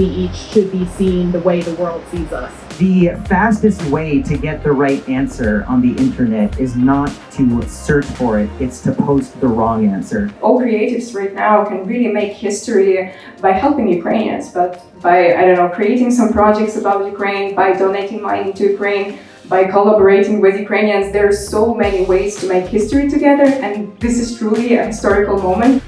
we each should be seen the way the world sees us. The fastest way to get the right answer on the internet is not to search for it, it's to post the wrong answer. All creatives right now can really make history by helping Ukrainians, but by, I don't know, creating some projects about Ukraine, by donating money to Ukraine, by collaborating with Ukrainians. There are so many ways to make history together, and this is truly a historical moment.